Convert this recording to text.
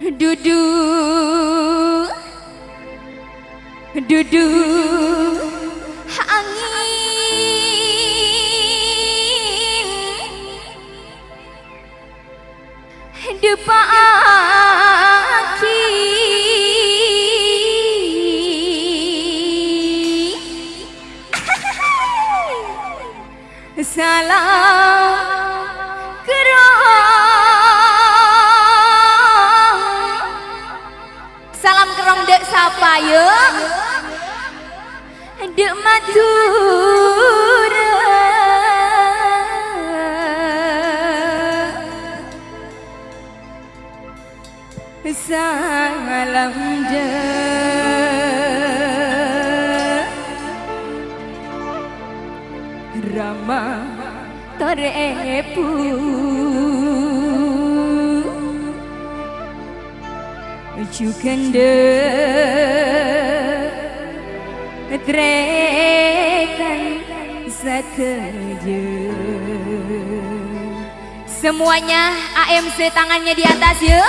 duduk duduk angin. Depaki salam Salam kerong dek sapa yuk Dek Madura. Salam dek Rama Torepu Cukende Trekan sateje Semuanya AMC tangannya di atas yuk